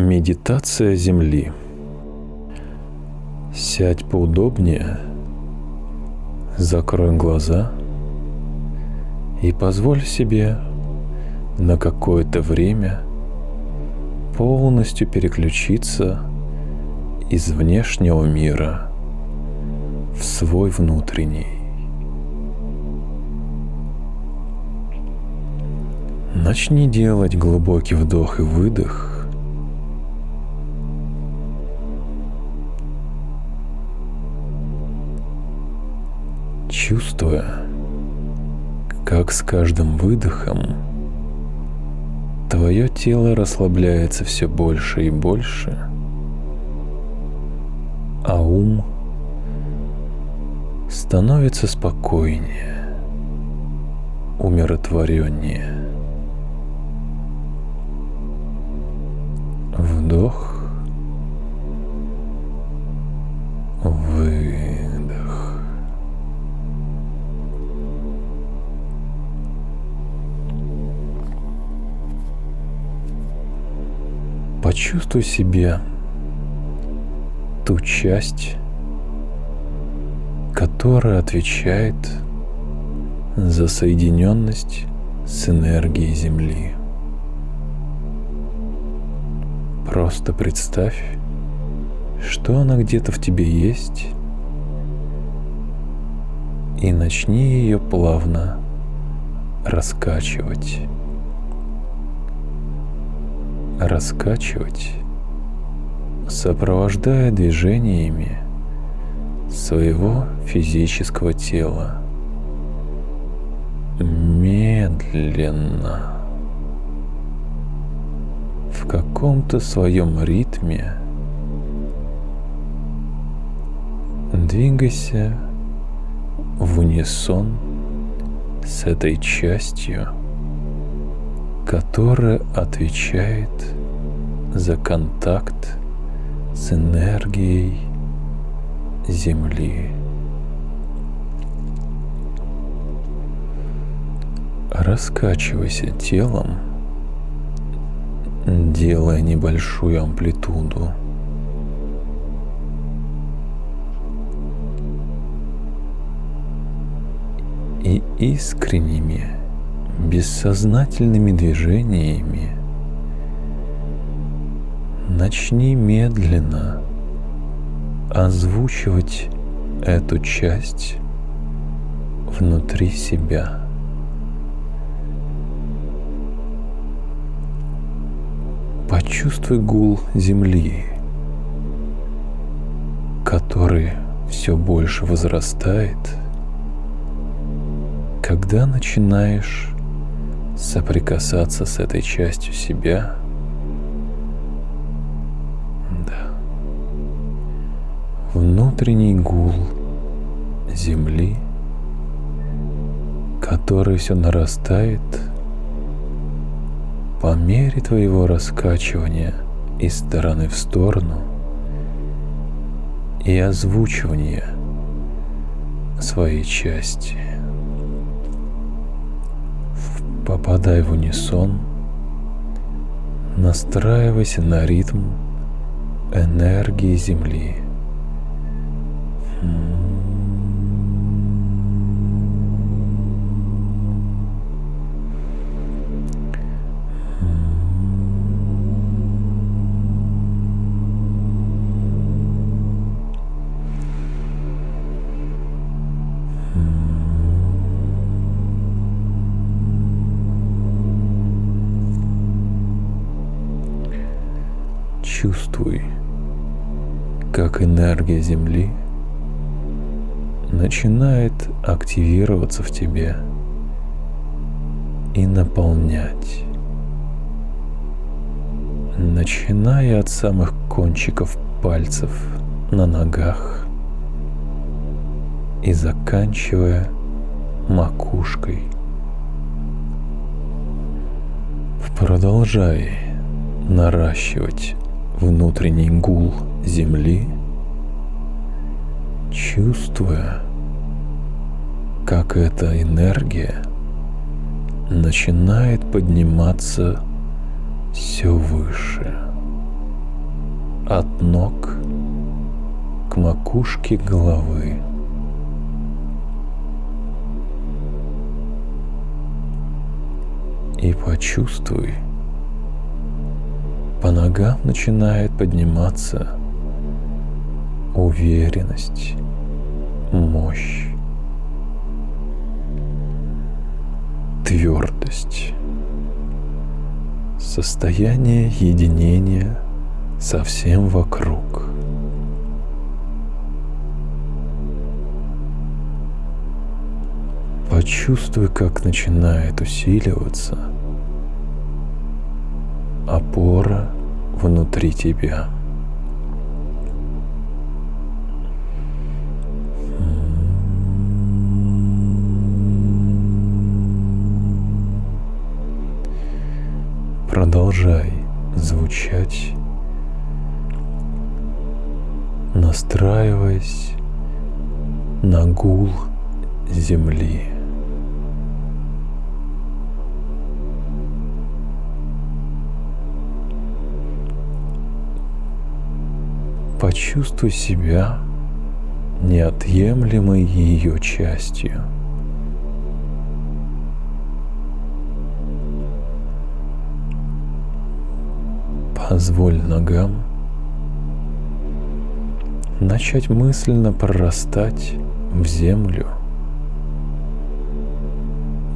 Медитация Земли. Сядь поудобнее, закрой глаза и позволь себе на какое-то время полностью переключиться из внешнего мира в свой внутренний. Начни делать глубокий вдох и выдох чувствуя, как с каждым выдохом твое тело расслабляется все больше и больше, а ум становится спокойнее, умиротвореннее. Вдох, Почувствуй себе ту часть, которая отвечает за соединенность с энергией Земли. Просто представь, что она где-то в тебе есть, и начни ее плавно раскачивать раскачивать, сопровождая движениями своего физического тела. Медленно. В каком-то своем ритме двигайся в унисон с этой частью – которая отвечает за контакт с энергией Земли. Раскачивайся телом, делая небольшую амплитуду. И искренними бессознательными движениями начни медленно озвучивать эту часть внутри себя. Почувствуй гул земли, который все больше возрастает, когда начинаешь соприкасаться с этой частью себя. Да. Внутренний гул земли, который все нарастает по мере твоего раскачивания из стороны в сторону и озвучивания своей части. Попадай в унисон, настраивайся на ритм энергии Земли. Чувствуй, как энергия Земли начинает активироваться в тебе и наполнять, начиная от самых кончиков пальцев на ногах и заканчивая макушкой. Продолжай наращивать внутренний гул земли, чувствуя, как эта энергия начинает подниматься все выше, от ног к макушке головы. И почувствуй, по ногам начинает подниматься уверенность, мощь, твердость, состояние единения со всем вокруг. Почувствуй, как начинает усиливаться опора внутри тебя. Продолжай звучать, настраиваясь на гул земли. Почувствуй себя неотъемлемой ее частью. Позволь ногам начать мысленно прорастать в землю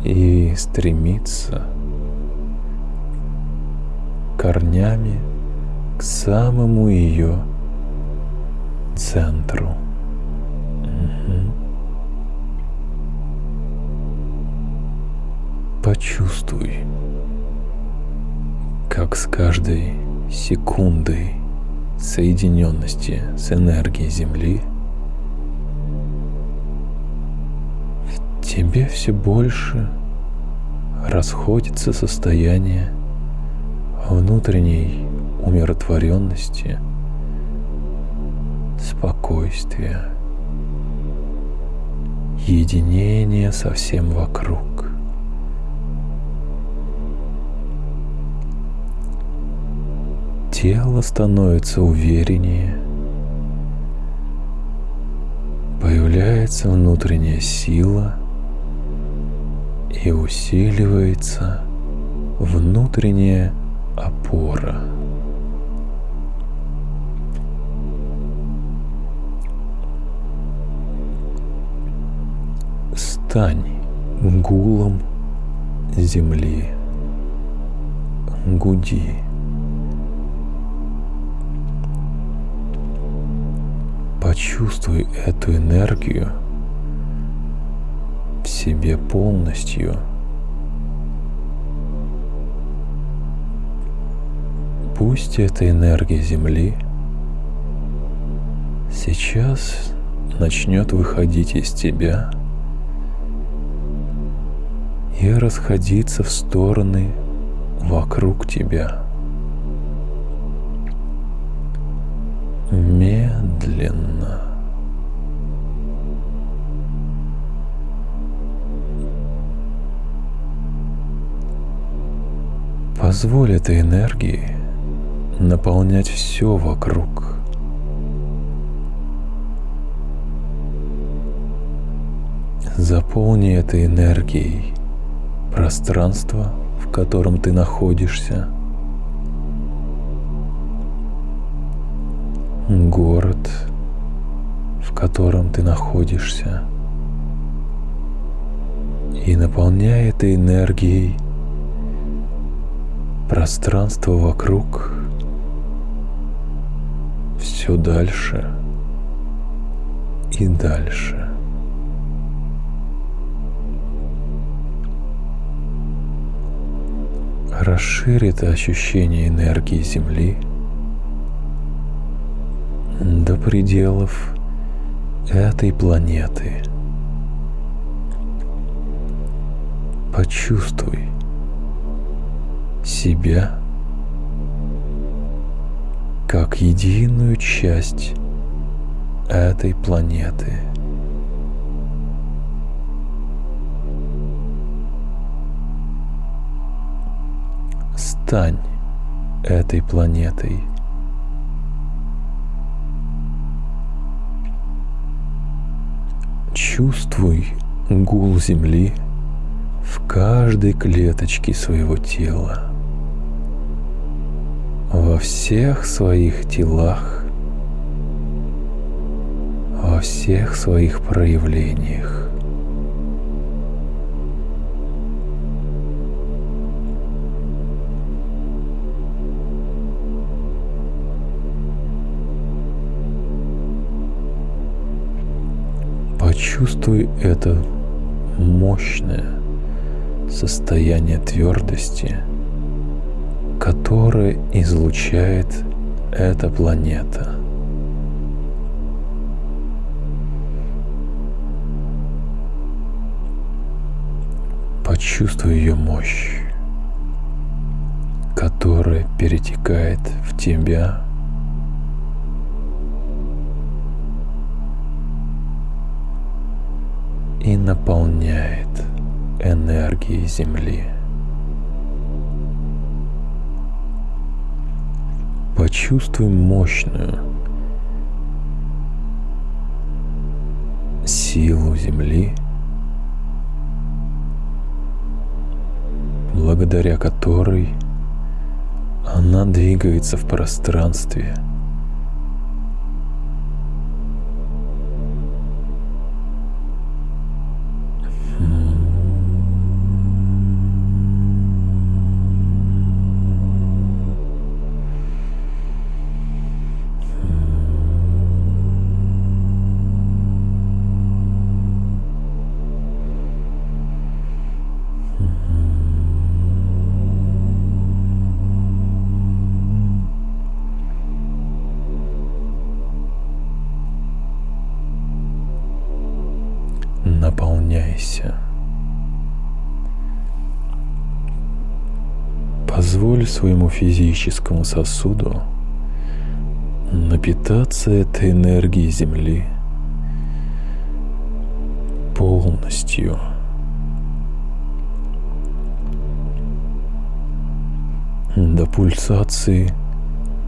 и стремиться корнями к самому ее центру. Угу. Почувствуй, как с каждой секундой соединенности с энергией Земли в тебе все больше расходится состояние внутренней умиротворенности – спокойствие, единение со всем вокруг. Тело становится увереннее, появляется внутренняя сила и усиливается внутренняя опора. Стань гулом земли. Гуди. Почувствуй эту энергию в себе полностью. Пусть эта энергия Земли сейчас начнет выходить из тебя – и расходиться в стороны вокруг тебя. Медленно. Позволь этой энергии наполнять все вокруг. Заполни этой энергией пространство, в котором ты находишься, город, в котором ты находишься, и наполняя этой энергией пространство вокруг. Все дальше и дальше. Расширит ощущение энергии Земли до пределов этой планеты. Почувствуй себя как единую часть этой планеты – стань этой планетой. Чувствуй гул Земли в каждой клеточке своего тела, во всех своих телах, во всех своих проявлениях. Почувствуй это мощное состояние твердости, которое излучает эта планета. Почувствуй ее мощь, которая перетекает в тебя наполняет энергией Земли. Почувствуй мощную силу Земли, благодаря которой она двигается в пространстве – Позволь своему физическому сосуду напитаться этой энергией Земли полностью. До пульсации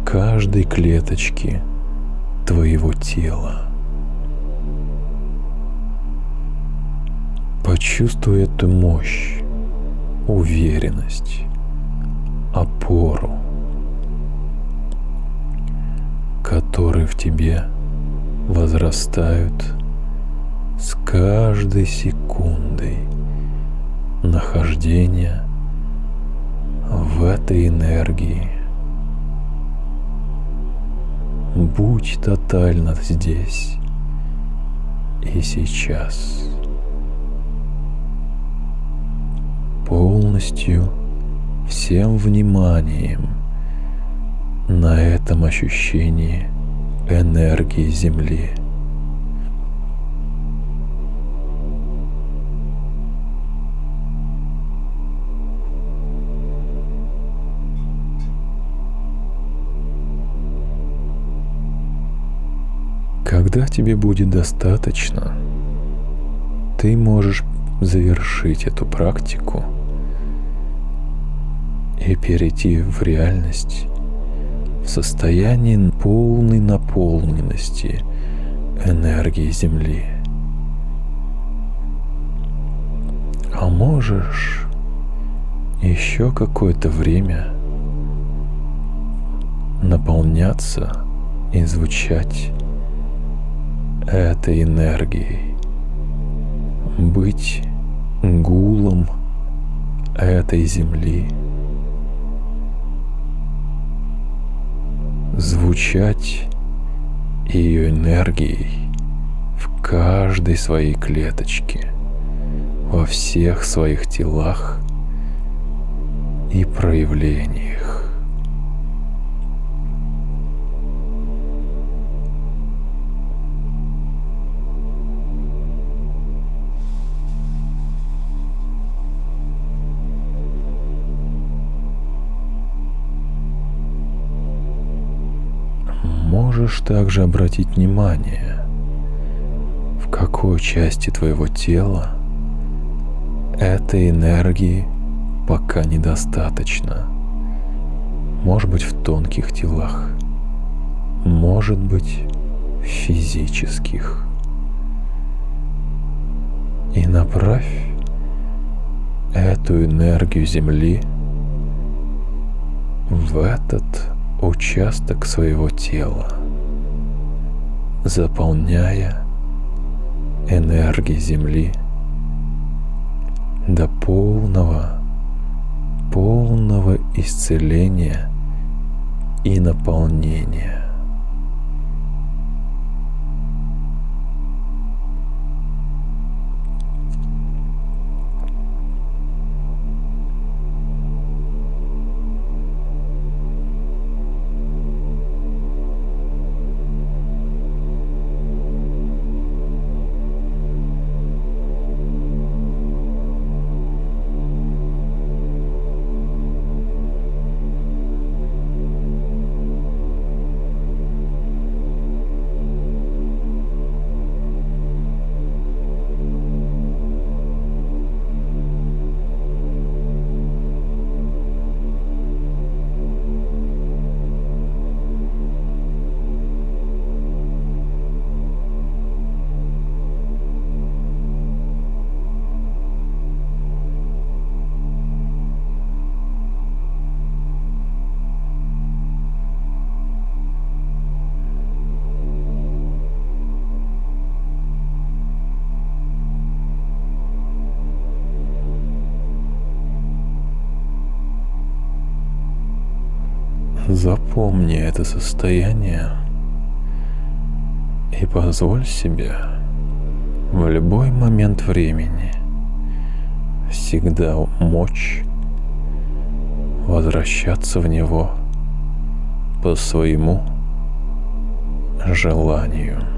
каждой клеточки твоего тела. Почувствуй эту мощь, уверенность, опору, которые в тебе возрастают с каждой секундой нахождения в этой энергии. Будь тотально здесь и сейчас. полностью всем вниманием на этом ощущении энергии Земли. Когда тебе будет достаточно, ты можешь завершить эту практику – и перейти в реальность в состоянии полной наполненности энергии Земли. А можешь еще какое-то время наполняться и звучать этой энергией, быть гулом этой земли – звучать ее энергией в каждой своей клеточке, во всех своих телах и проявлениях. Также обратить внимание, в какой части твоего тела этой энергии пока недостаточно. Может быть в тонких телах, может быть физических. и направь эту энергию Земли в этот участок своего тела, заполняя энергией Земли до полного, полного исцеления и наполнения. Запомни это состояние и позволь себе в любой момент времени всегда мочь возвращаться в него по своему желанию.